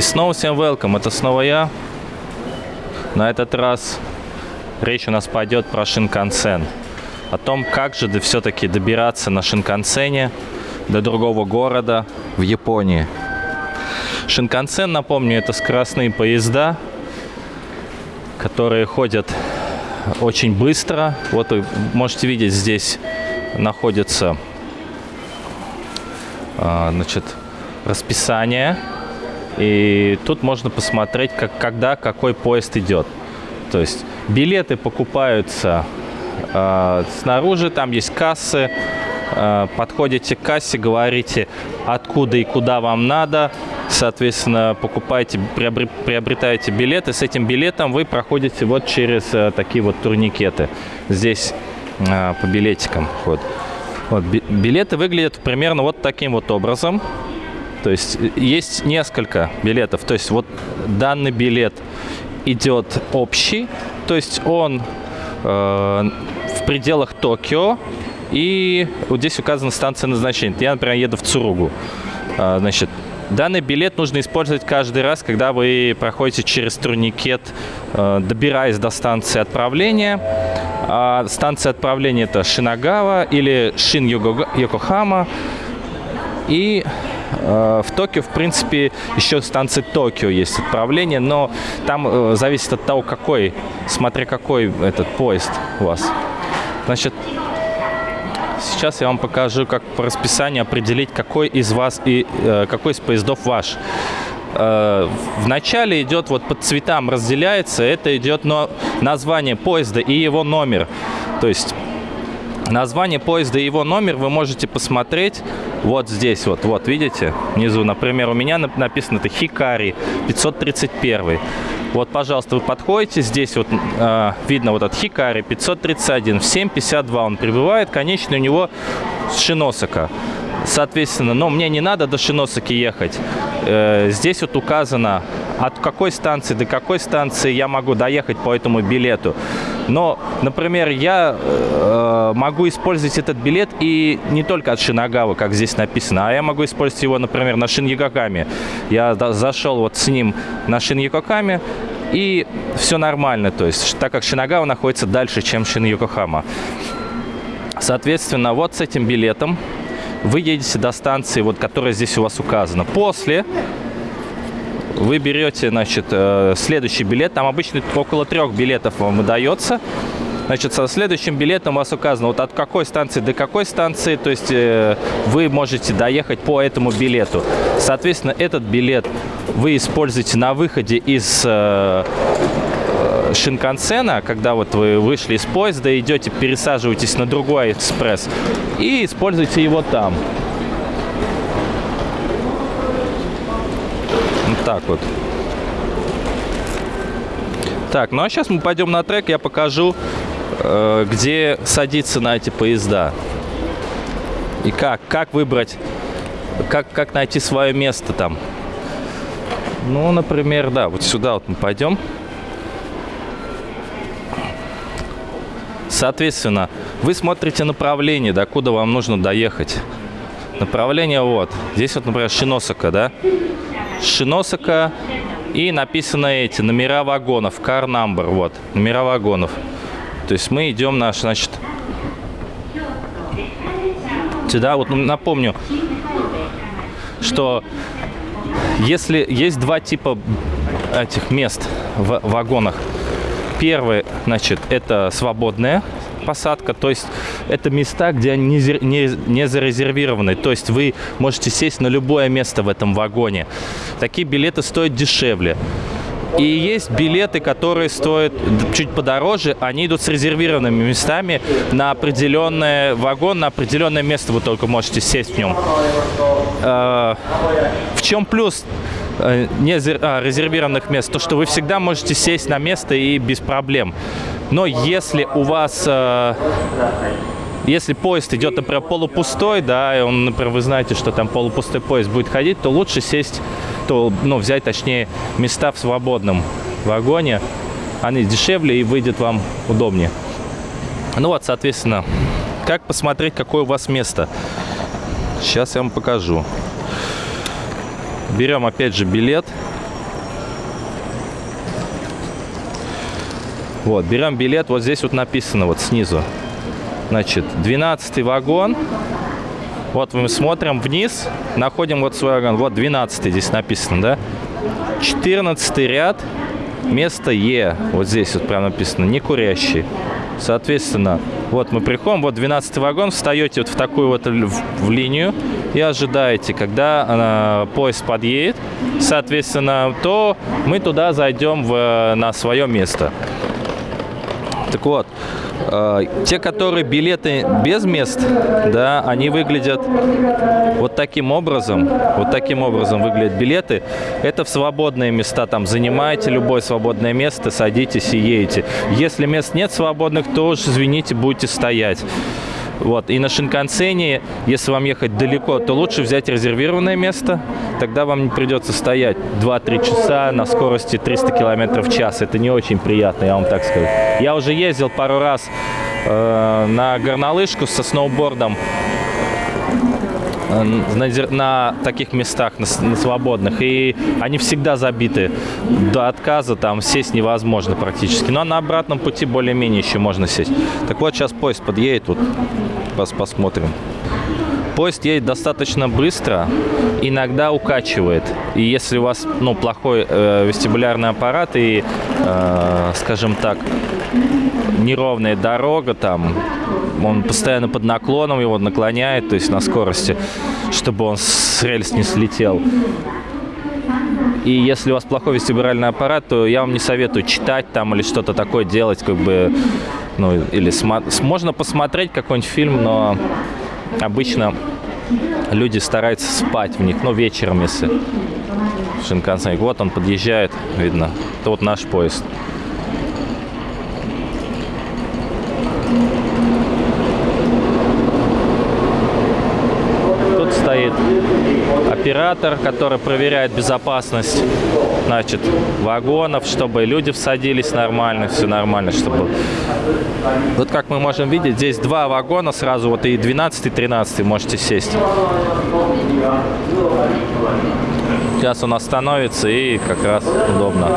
И снова всем welcome, это снова я. На этот раз речь у нас пойдет про Шинкансен. О том, как же все-таки добираться на Шинкансене до другого города в Японии. Шинкансен, напомню, это скоростные поезда, которые ходят очень быстро. Вот вы можете видеть, здесь находится а, значит, расписание. И тут можно посмотреть, как, когда какой поезд идет. То есть билеты покупаются э, снаружи, там есть кассы. Э, подходите к кассе, говорите, откуда и куда вам надо. Соответственно, покупаете, приобретаете билеты. С этим билетом вы проходите вот через э, такие вот турникеты. Здесь э, по билетикам. Вот. Вот, билеты выглядят примерно вот таким вот образом. То есть есть несколько билетов. То есть вот данный билет идет общий, то есть он э, в пределах Токио, и вот здесь указана станция назначения. Я, например, еду в Цуругу. Э, значит, данный билет нужно использовать каждый раз, когда вы проходите через турникет, э, добираясь до станции отправления. А станция отправления это Шинагава или Шин-Йокохама. И в Токио, в принципе, еще станции Токио есть отправление, но там э, зависит от того, какой, смотря какой этот поезд у вас. Значит, сейчас я вам покажу, как по расписанию определить, какой из вас и э, какой из поездов ваш. В начале идет вот по цветам разделяется, это идет но название поезда и его номер. То есть Название поезда и его номер вы можете посмотреть вот здесь вот. Вот, видите? Внизу, например, у меня написано это Хикари 531. Вот, пожалуйста, вы подходите, здесь вот э, видно вот от Хикари 531, в 7.52 он прибывает, конечный у него Шиносака. Соответственно, но мне не надо до Шиносаки ехать. Э, здесь вот указано, от какой станции до какой станции я могу доехать по этому билету. Но, например, я э, могу использовать этот билет и не только от Шинагавы, как здесь написано, а я могу использовать его, например, на Шиньякокаме. Я зашел вот с ним на Шиньякокаме, и все нормально, то есть, так как Шинагава находится дальше, чем Шин-Йокохама. Соответственно, вот с этим билетом вы едете до станции, вот, которая здесь у вас указана. После вы берете, значит, э, следующий билет. Там обычно около трех билетов вам выдается. Значит, со следующим билетом у вас указано, вот от какой станции до какой станции, то есть э, вы можете доехать по этому билету. Соответственно, этот билет вы используете на выходе из э, Шинкансена, когда вот вы вышли из поезда, идете, пересаживаетесь на другой экспресс и используете его там. Так вот. Так, ну а сейчас мы пойдем на трек, я покажу, э, где садиться на эти поезда. И как, как выбрать, как, как найти свое место там. Ну, например, да, вот сюда вот мы пойдем. Соответственно, вы смотрите направление, до куда вам нужно доехать. Направление вот. Здесь вот, например, Шиносака, да? Шиносака и написано эти номера вагонов, car number, вот, номера вагонов. То есть мы идем наш, значит, сюда, вот напомню, что если есть два типа этих мест в вагонах. Первый, значит, это свободное посадка, то есть это места, где они не, не, не зарезервированы, то есть вы можете сесть на любое место в этом вагоне. Такие билеты стоят дешевле. И есть билеты, которые стоят чуть подороже, они идут с резервированными местами на определенный вагон, на определенное место вы только можете сесть в нем. Э, в чем плюс э, не а, резервированных мест? То, что вы всегда можете сесть на место и без проблем. Но если у вас... Э, если поезд идет, например, полупустой, да, и он, например, вы знаете, что там полупустой поезд будет ходить, то лучше сесть, то, ну, взять, точнее, места в свободном вагоне. Они дешевле и выйдет вам удобнее. Ну вот, соответственно, как посмотреть, какое у вас место? Сейчас я вам покажу. Берем, опять же, билет. Вот, берем билет, вот здесь вот написано вот снизу. Значит, 12 вагон. Вот мы смотрим вниз, находим вот свой вагон. Вот 12 здесь написано, да? 14 ряд, место Е. Вот здесь вот прям написано, не курящий. Соответственно, вот мы приходим, вот 12 вагон, встаете вот в такую вот в, в линию и ожидаете, когда э, поезд подъедет, соответственно, то мы туда зайдем в, на свое место. Так вот, э, те, которые билеты без мест, да, они выглядят вот таким образом. Вот таким образом выглядят билеты. Это в свободные места. Там занимаете любое свободное место, садитесь и едете. Если мест нет свободных, то уж, извините, будете стоять. Вот. И на Шинкансене, если вам ехать далеко, то лучше взять резервированное место. Тогда вам не придется стоять 2-3 часа на скорости 300 км в час. Это не очень приятно, я вам так скажу. Я уже ездил пару раз э, на горнолыжку со сноубордом на, на таких местах, на, на свободных, и они всегда забиты до отказа, там сесть невозможно практически. Но на обратном пути более-менее еще можно сесть. Так вот, сейчас поезд подъедет, вот пос посмотрим. Поезд едет достаточно быстро, иногда укачивает. И если у вас ну, плохой э, вестибулярный аппарат и, э, скажем так, неровная дорога, там он постоянно под наклоном его наклоняет, то есть на скорости, чтобы он с рельс не слетел. И если у вас плохой вестибулярный аппарат, то я вам не советую читать там или что-то такое делать, как бы, ну, или можно посмотреть какой-нибудь фильм, но обычно люди стараются спать в них, ну, вечером, если Шинкансен. Вот он подъезжает, видно. Это вот наш поезд. Оператор, который проверяет безопасность значит, вагонов, чтобы люди всадились нормально, все нормально, чтобы... Вот как мы можем видеть, здесь два вагона сразу, вот и 12, и 13 можете сесть. Сейчас он остановится и как раз удобно.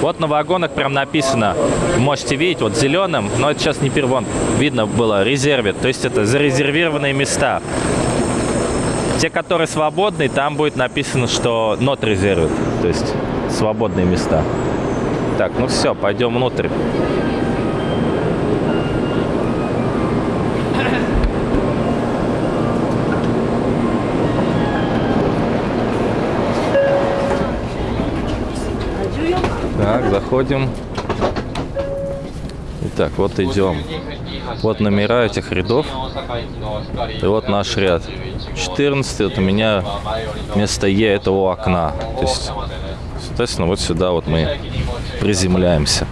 Вот на вагонах прям написано, можете видеть, вот зеленым, но это сейчас не первон, видно было, резервит, то есть это зарезервированные места. Те, которые свободные, там будет написано, что not reserved, то есть свободные места. Так, ну все, пойдем внутрь. Так, заходим. Итак, вот идем. Вот номера этих рядов. И вот наш ряд. 14 вот у меня вместо Е это у окна. То есть, соответственно, вот сюда вот мы приземляемся.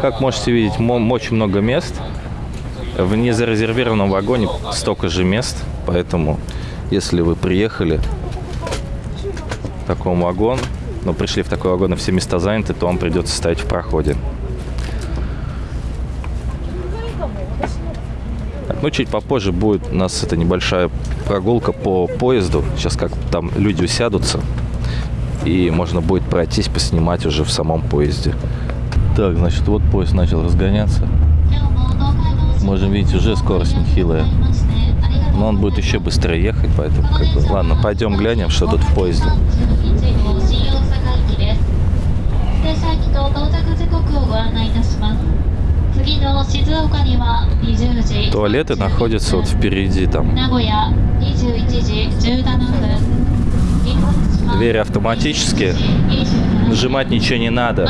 Как можете видеть, очень много мест. В незарезервированном вагоне столько же мест, поэтому если вы приехали в таком вагон, но пришли в такой вагон и все места заняты, то вам придется стоять в проходе. Ну, чуть попозже будет у нас это небольшая прогулка по поезду. Сейчас как там люди усядутся. И можно будет пройтись, поснимать уже в самом поезде. Так, значит, вот поезд начал разгоняться. Можем видеть, уже скорость нехилая. Но он будет еще быстрее ехать, поэтому как бы... Ладно, пойдем глянем, что тут в поезде. Туалеты находятся вот впереди там. Двери автоматические. Нажимать ничего не надо.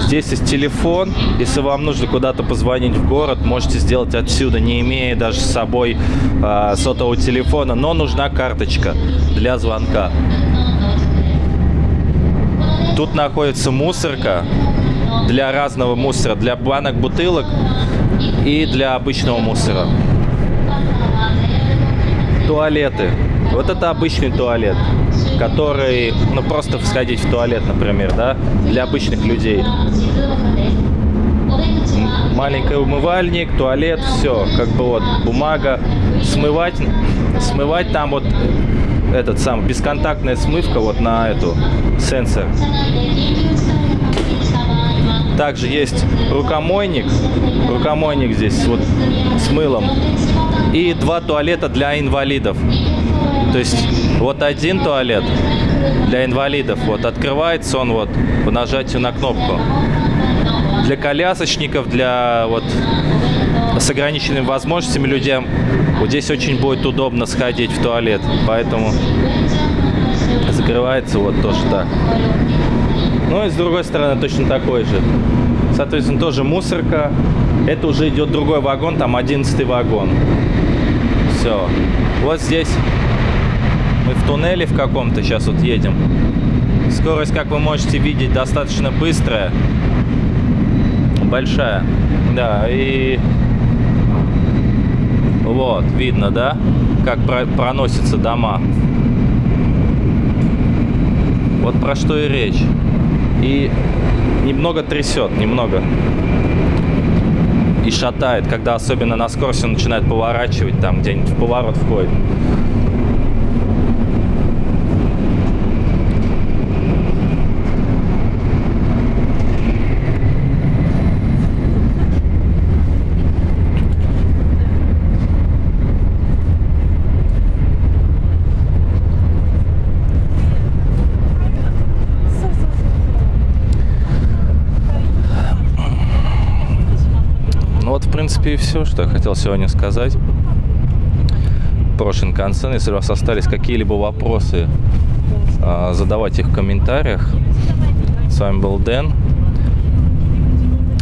Здесь есть телефон. Если вам нужно куда-то позвонить в город, можете сделать отсюда, не имея даже с собой э, сотового телефона. Но нужна карточка для звонка. Тут находится мусорка для разного мусора, для банок, бутылок и для обычного мусора. Туалеты. Вот это обычный туалет, который, ну просто сходить в туалет, например, да, для обычных людей. Маленький умывальник, туалет, все, как бы вот бумага, смывать, смывать там вот этот сам бесконтактная смывка вот на эту сенсор. Также есть рукомойник. Рукомойник здесь вот с мылом. И два туалета для инвалидов. То есть вот один туалет для инвалидов. Вот открывается он вот по нажатию на кнопку. Для колясочников, для вот с ограниченными возможностями людям вот здесь очень будет удобно сходить в туалет. Поэтому закрывается вот тоже так. Ну и с другой стороны точно такой же. Соответственно, тоже мусорка. Это уже идет другой вагон, там 11 вагон. Все. Вот здесь мы в туннеле в каком-то сейчас вот едем. Скорость, как вы можете видеть, достаточно быстрая. Большая. Да, и вот, видно, да, как про проносятся дома. Вот про что и речь. И немного трясет, немного. И шатает, когда особенно на скорости начинает поворачивать, там где-нибудь в поворот входит. Принципе, и все, что я хотел сегодня сказать про Шинкансен. Если у вас остались какие-либо вопросы, а, задавайте их в комментариях. С вами был Дэн.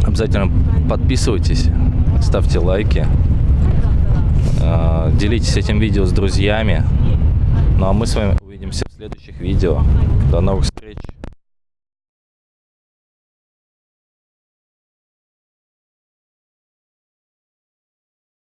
Обязательно подписывайтесь, ставьте лайки, а, делитесь этим видео с друзьями. Ну а мы с вами увидимся в следующих видео. До новых встреч!